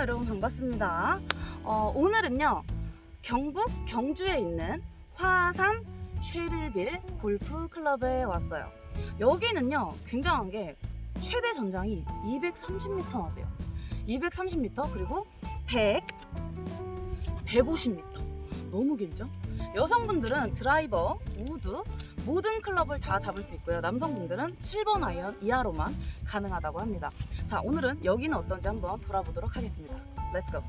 여러분 반갑습니다. 어, 오늘은요 경북 경주에 있는 화산 쉐르빌 골프 클럽에 왔어요. 여기는요 굉장한 게 최대 전장이 230m나 돼요. 230m 그리고 100 150m 너무 길죠? 여성분들은 드라이버, 우드 모든 클럽을 다 잡을 수 있고요. 남성분들은 7번 아이언 이하로만 가능하다고 합니다. 자 오늘은 여기는 어떤지 한번 돌아보도록 하겠습니다. Let's go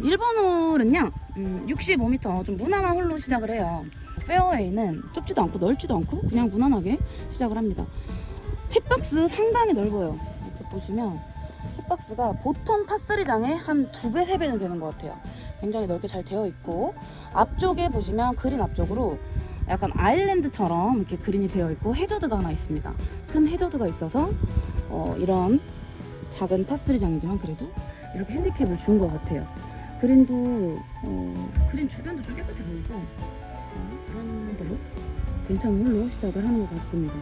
1번 홀은요 음, 65m 좀 무난한 홀로 시작을 해요. 페어웨이는 좁지도 않고 넓지도 않고 그냥 무난하게 시작을 합니다. 팁박스 상당히 넓어요. 이렇게 보시면 팁박스가 보통 파3장의 한두 배, 세 배는 되는 것 같아요. 굉장히 넓게 잘 되어 있고 앞쪽에 보시면 그린 앞쪽으로 약간 아일랜드처럼 이렇게 그린이 되어 있고 해저드가 하나 있습니다. 큰 해저드가 있어서 어, 이런 작은 파3장이지만 그래도 이렇게 핸디캡을 준 것 같아요 그린도 어, 그린 주변도 좀 깨끗해 보이고 어, 그런 걸로 괜찮은 홀로 시작을 하는 것 같습니다.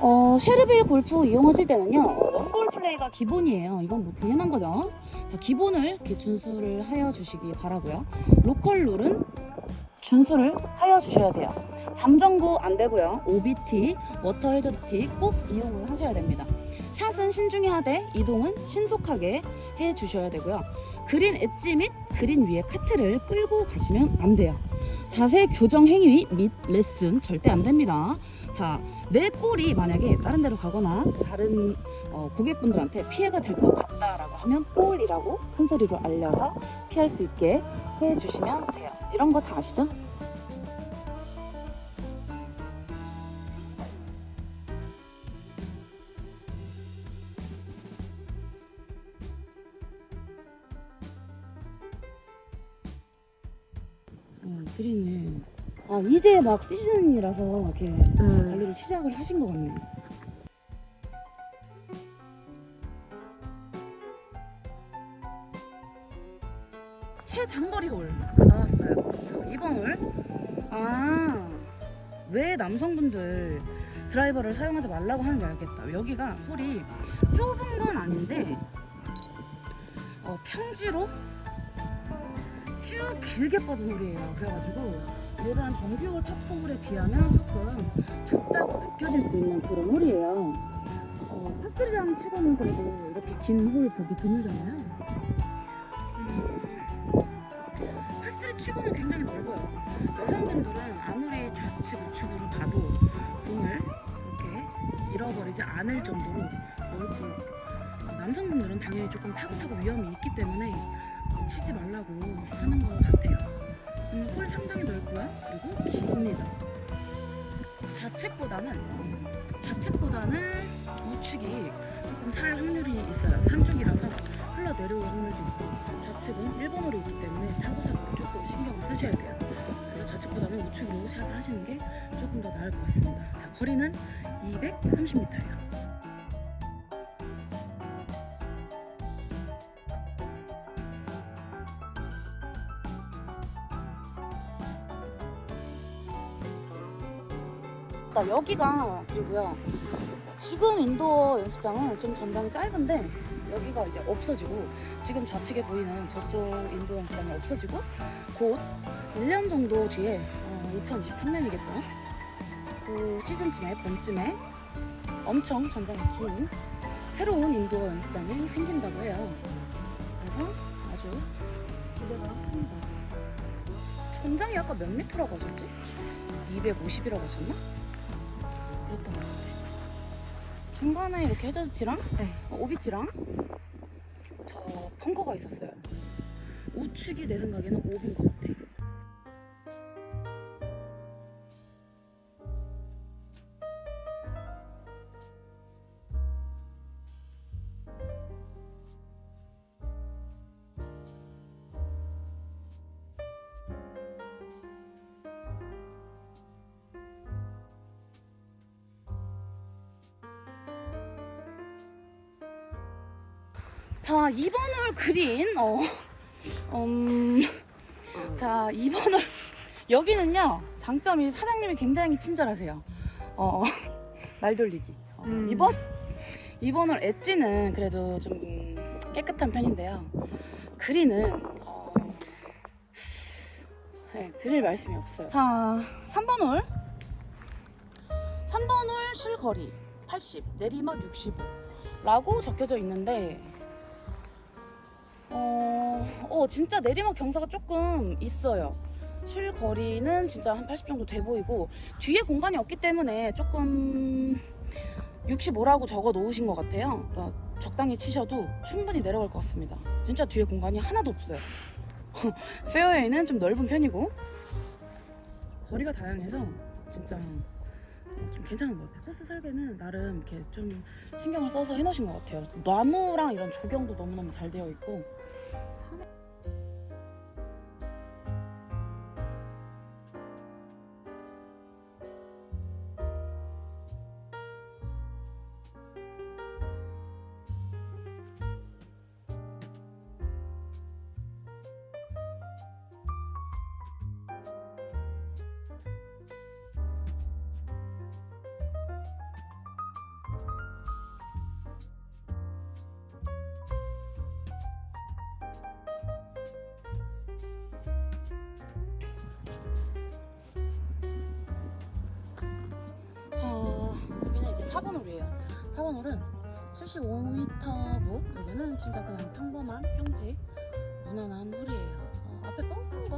어, 쉐르빌 골프 이용하실 때는요 어, one ball 플레이가 기본이에요. 이건 뭐 당연한 거죠. 자, 기본을 이렇게 준수를 하여 주시기 바라고요. 로컬 룰은 준수를 하여 주셔야 돼요. 잠정구 안 되고요. OB티, 워터 해저드 티 꼭 이용을 하셔야 됩니다. 샷은 신중히 하되 이동은 신속하게 해 주셔야 되고요. 그린 엣지 및 그린 위에 카트를 끌고 가시면 안 돼요. 자세 교정 행위 및 레슨 절대 안 됩니다. 자, 내 볼이 만약에 다른 데로 가거나 다른 어, 고객분들한테 피해가 될 것 같다라고 하면 볼이라고 큰 소리로 알려서 피할 수 있게 해주시면 돼요. 이런 거 다 아시죠? 어, 그린을 아 이제 막 시즌이라서 이렇게 음. 관리를 시작을 하신 것 같네요. 최장거리 홀 나왔어요. 자, 2번 홀. 아, 왜 남성분들 드라이버를 사용하지 말라고 하는지 알겠다. 여기가 홀이 좁은 건 아닌데 어, 평지로 쭉 길게 뻗은 홀이에요. 그래가지고 일반 정규홀 팝4홀에 비하면 조금 좁다고 느껴질 수 있는 그런 홀이에요. 어, 파3장 치고는 그래도 이렇게 긴 홀 보기 드물잖아요. 음, 파3 치고는 굉장히 넓어요. 여성분들은 아무리 좌측 우측으로 가도 공을 그렇게 잃어버리지 않을 정도로 넓고 남성분들은 당연히 조금 타고 타고 위험이 있기 때문에 치지 말라고 하는 것 같아요. 음, 홀 상당히 넓고요. 그리고 깁니다. 좌측보다는 좌측보다는 우측이 조금 탈 확률이 있어요. 산쪽이라서 흘러 내려올 확률도 있고 좌측은 일본어로 있기 때문에 타고타고 조금 신경을 쓰셔야 돼요. 그래서 좌측보다는 우측으로 샷을 하시는 게 조금 더 나을 것 같습니다. 자, 거리는 230m예요. 나 여기가 그리고요 지금 인도어 연습장은 좀 전방이 짧은데 여기가 이제 없어지고 지금 좌측에 보이는 저쪽 인도어 연습장이 없어지고 곧 1년 정도 뒤에 어, 2023년이겠죠 그 시즌쯤에 봄쯤에 엄청 전장이 긴 새로운 인도어 연습장이 생긴다고 해요 그래서 아주 기대가 큽니다 전장이 아까 몇 미터라고 하셨지? 250이라고 하셨나? 중간에 이렇게 해저드티랑 네. 어, 오비티랑 저 펑커가 있었어요. 우측이 내 생각에는 오비인 것 같아. 그린. 어, 음, 자, 2번 홀. 여기는요, 장점이 사장님이 굉장히 친절하세요. 어, 말 돌리기. 어, 음. 2번, 2번 홀 엣지는 그래도 좀 깨끗한 편인데요. 그린은, 어, 네, 드릴 말씀이 없어요. 자, 3번 홀. 3번 홀 실거리 80, 내리막 65 라고 적혀져 있는데 어, 어 진짜 내리막 경사가 조금 있어요 실거리는 진짜 한 80 정도 돼 보이고 뒤에 공간이 없기 때문에 조금 65라고 적어 놓으신 것 같아요 그러니까 적당히 치셔도 충분히 내려갈 것 같습니다 진짜 뒤에 공간이 하나도 없어요 페어웨이는 좀 넓은 편이고 거리가 다양해서 진짜 어, 좀 괜찮은 것 같아요. 코스 설계는 나름 이렇게 좀 신경을 써서 해놓으신 것 같아요. 나무랑 이런 조경도 너무너무 잘 되어 있고. 여기는 이제 4번 홀이에요. 4번 홀은 75m 무. 여기는 진짜 그냥 평범한 평지 무난한 홀이에요. 어, 앞에 뻥커가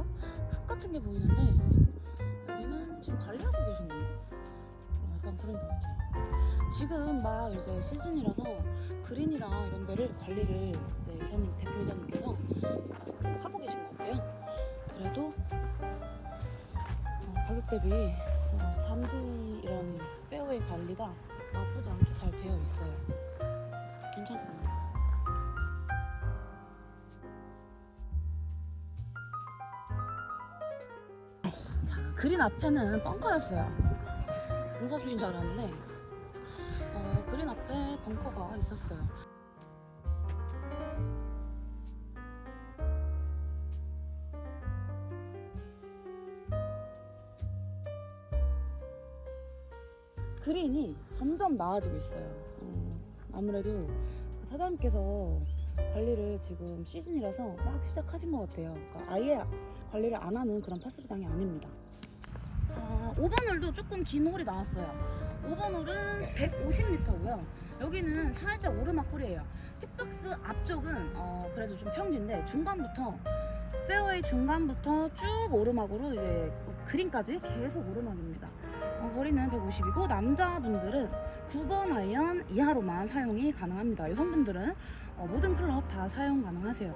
흙 같은 게 보이는데 여기는 지금 관리하고 계신 건가? 어, 약간 그런 것 같아요. 지금 막 이제 시즌이라서 그린이랑 이런 데를 관리를 이제 이사님 대표이사님께서 하고 계신 것 같아요. 그래도 어, 가격 대비 어, 잔디 이런 페어웨이 관리가 나쁘지 않게 잘 되어 있어요. 괜찮습니다. 자, 그린 앞에는 벙커였어요. 공사 중인 줄 알았는데 어, 그린 앞에 벙커가 있었어요. 그린이 점점 나아지고 있어요. 어, 아무래도 그 사장님께서 관리를 지금 시즌이라서 막 시작하신 것 같아요. 그러니까 아예 관리를 안 하는 그런 파 three장이 아닙니다. 자, 5번 홀도 조금 긴 홀이 나왔어요. 5번 홀은 150m고요. 여기는 살짝 오르막 홀이에요. 티박스 앞쪽은 어, 그래도 좀 평지인데 중간부터 페어웨이 중간부터 쭉 오르막으로 이제 그린까지 계속 오르막입니다. 어, 거리는 150이고 남자분들은 9번 아이언 이하로만 사용이 가능합니다. 여성분들은 어, 모든 클럽 다 사용 가능하세요.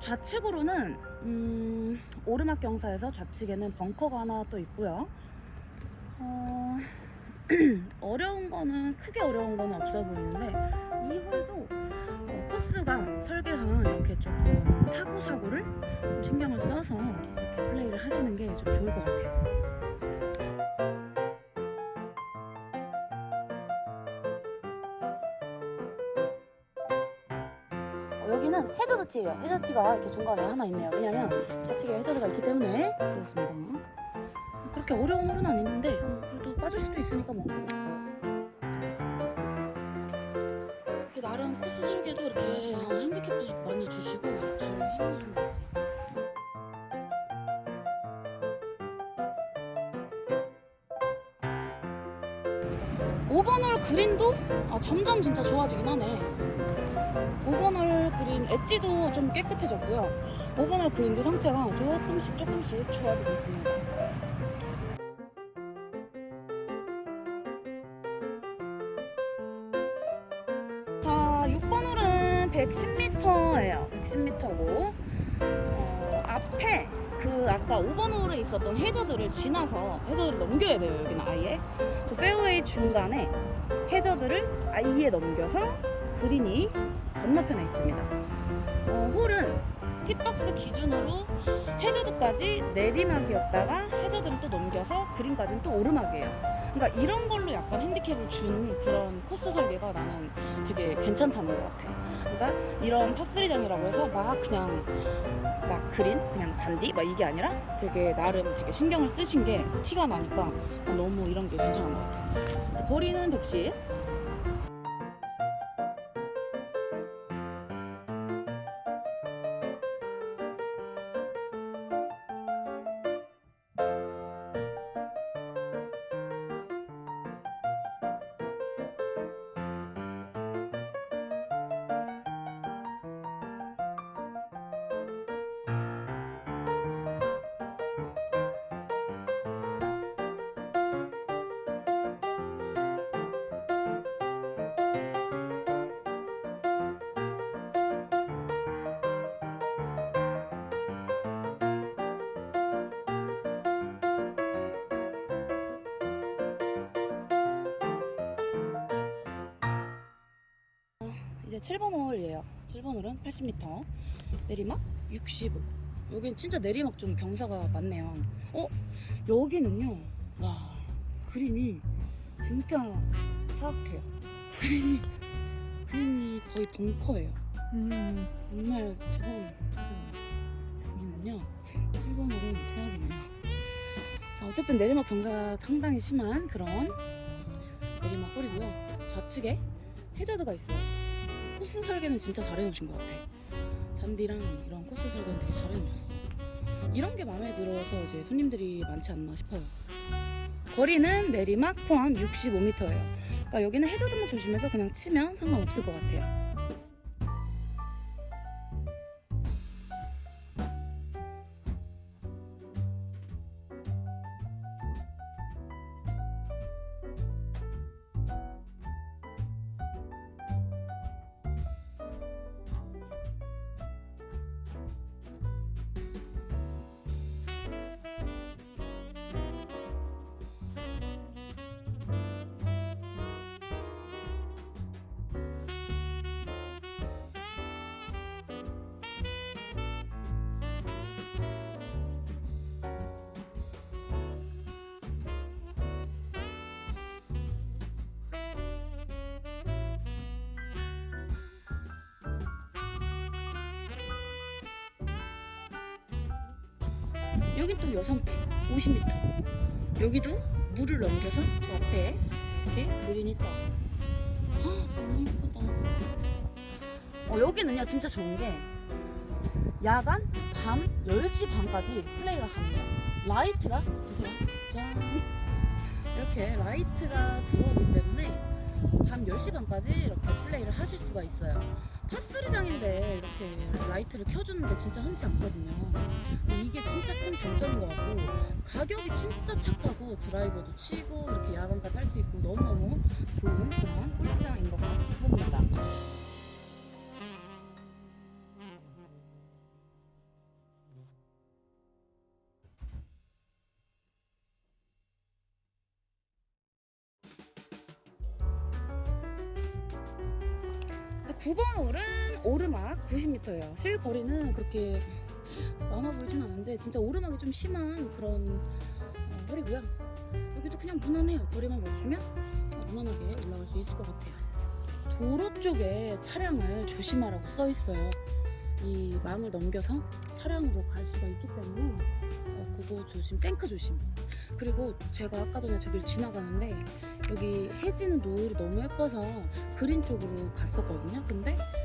좌측으로는 음, 오르막 경사에서 좌측에는 벙커가 하나 또 있고요. 어, 어려운 거는 크게 어려운 거는 없어 보이는데 이 홀도 어, 코스가 설계상 이렇게 조금 타고 사고를 좀 신경을 써서 이렇게 플레이를 하시는 게 좀 좋을 것 같아요. 티예요. 해저드 티가 이렇게 중간에 하나 있네요. 왜냐면 좌측에 해저드가 있기 때문에 그렇습니다. 그렇게 어려운 홀은 아닌데 어, 그래도 빠질 수도 있으니까 뭐. 이렇게 나름 코스 설계도 이렇게 어, 핸디캡도 많이 주시고 잘 해놓으신 것 같아요. 5번 홀 그린도 아, 점점 진짜 좋아지긴 하네. 5번 홀 그린 엣지도 좀 깨끗해졌고요. 5번 홀 그린도 상태가 조금씩 조금씩 좋아지고 있습니다. 자, 6번 홀은 110m예요. 110m고 어, 앞에 그 아까 5번 홀에 있었던 해저드를 지나서 해저드를 넘겨야 돼요. 여기는 아예 그 페어웨이 중간에 해저드를 아예 넘겨서 그린이 건너편에 있습니다. 어, 홀은 티박스 기준으로 해저드까지 내리막이었다가 해저드를 또 넘겨서 그린까지는 또 오르막이에요. 그러니까 이런 걸로 약간 핸디캡을 준 그런 코스 설계가 나는 되게 괜찮다는 것 같아. 그러니까 이런 파스리장이라고 해서 막 그냥 막 그린 그냥 잔디 막 이게 아니라 되게 나름 되게 신경을 쓰신 게 티가 나니까 너무 이런 게 괜찮은 것 같아. 거리는 110. 7번 홀이에요. 7번 홀은 80m, 내리막 65. 여긴 진짜 내리막 좀 경사가 많네요. 어? 여기는요. 와, 그린이 진짜 사악해요. 그린이, 그린이 거의 벙커예요. 음. 정말 저건 여기는요. 7번 홀은 최악이네요. 자, 어쨌든 내리막 경사가 상당히 심한 그런 내리막 홀이고요. 좌측에 해저드가 있어요. 코스 설계는 진짜 잘해놓으신 것 같아. 잔디랑 이런 코스 설계는 되게 잘해놓으셨어. 이런 게 마음에 들어서 이제 손님들이 많지 않나 싶어요. 거리는 내리막 포함 65m예요. 그러니까 여기는 해저드만 조심해서 그냥 치면 상관없을 것 같아요. 여긴 또 여성팀 50m. 여기도 물을 넘겨서 저 앞에 이렇게 그린이 떠. 헉, 너무 예쁘다. 어, 여기는요 진짜 좋은 게 야간 밤 10시 반까지 플레이가 가능해요. 라이트가 자, 보세요. 짠. 이렇게 라이트가 들어오기 때문에 밤 10시 반까지 이렇게 플레이를 하실 수가 있어요. par three장인데 이렇게 라이트를 켜주는 게 진짜 흔치 않거든요. 이게 진짜 큰 장점인 것 같고 가격이 진짜 착하고 드라이버도 치고 이렇게 야간까지 할 수 있고 너무너무 좋은 그런 골프장인 것 같습니다. 90m예요. 실 거리는 그렇게 많아 보이진 않은데 진짜 오르막이 좀 심한 그런 어, 홀이고요. 여기도 그냥 무난해요. 거리만 맞추면 무난하게 올라갈 수 있을 것 같아요. 도로 쪽에 차량을 조심하라고 써 있어요. 이 망을 넘겨서 차량으로 갈 수가 있기 때문에 어, 그거 조심, 탱크 조심. 그리고 제가 아까 전에 저길 지나가는데 여기 해지는 노을이 너무 예뻐서 그린 쪽으로 갔었거든요. 근데 그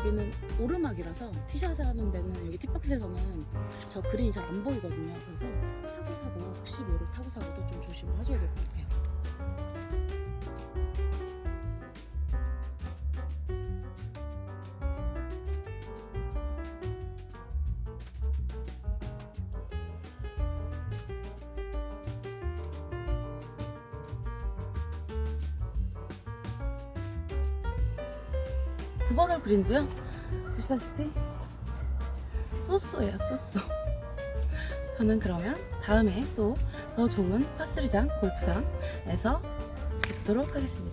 여기는 오르막이라서 티샷 하는 데는 여기 티박스에서는 저 그린이 잘 안 보이거든요. 그래서 타고 사고 혹시 모를 타고 사고도 좀 조심을 하셔야 될 것 같아요. 두 번을 그린고요. 보시다시피 쏘쏘예요, 쏘쏘. 저는 그러면 다음에 또 더 좋은 파스리장 골프장에서 뵙도록 하겠습니다.